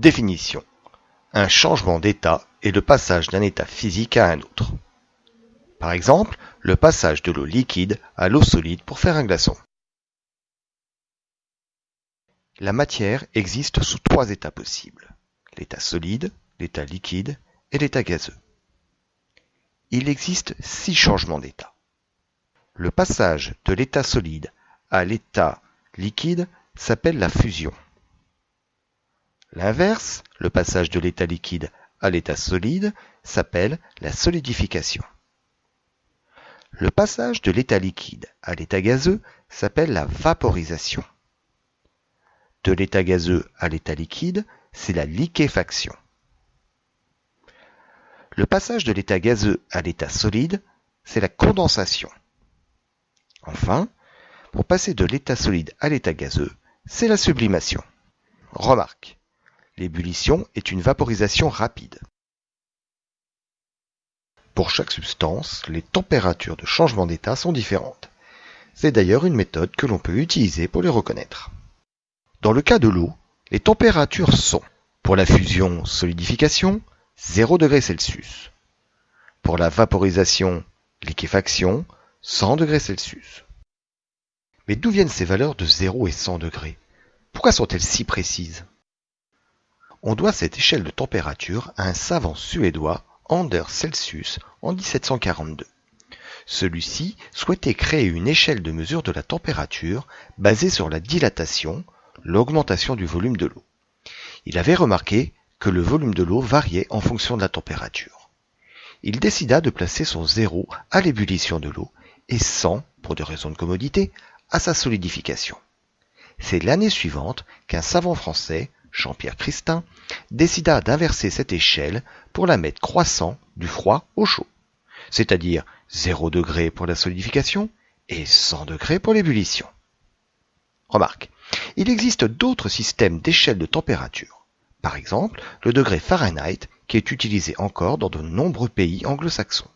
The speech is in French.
Définition. Un changement d'état est le passage d'un état physique à un autre. Par exemple, le passage de l'eau liquide à l'eau solide pour faire un glaçon. La matière existe sous trois états possibles. L'état solide, l'état liquide et l'état gazeux. Il existe six changements d'état. Le passage de l'état solide à l'état liquide s'appelle la fusion. L'inverse, le passage de l'état liquide à l'état solide, s'appelle la solidification. Le passage de l'état liquide à l'état gazeux s'appelle la vaporisation. De l'état gazeux à l'état liquide, c'est la liquéfaction. Le passage de l'état gazeux à l'état solide, c'est la condensation. Enfin, pour passer de l'état solide à l'état gazeux, c'est la sublimation. Remarque, l'ébullition est une vaporisation rapide. Pour chaque substance, les températures de changement d'état sont différentes. C'est d'ailleurs une méthode que l'on peut utiliser pour les reconnaître. Dans le cas de l'eau, les températures sont, pour la fusion solidification, 0 degrés Celsius. Pour la vaporisation liquéfaction, 100 degrés Celsius. Mais d'où viennent ces valeurs de 0 et 100 degrés? Pourquoi sont-elles si précises? On doit cette échelle de température à un savant suédois, Anders Celsius, en 1742. Celui-ci souhaitait créer une échelle de mesure de la température basée sur la dilatation, l'augmentation du volume de l'eau. Il avait remarqué que le volume de l'eau variait en fonction de la température. Il décida de placer son zéro à l'ébullition de l'eau et 100, pour des raisons de commodité, à sa solidification. C'est l'année suivante qu'un savant français, Jean-Pierre Christin, décida d'inverser cette échelle pour la mettre croissant du froid au chaud, c'est-à-dire 0 degré pour la solidification et 100 degrés pour l'ébullition. Remarque, il existe d'autres systèmes d'échelle de température, par exemple le degré Fahrenheit qui est utilisé encore dans de nombreux pays anglo-saxons.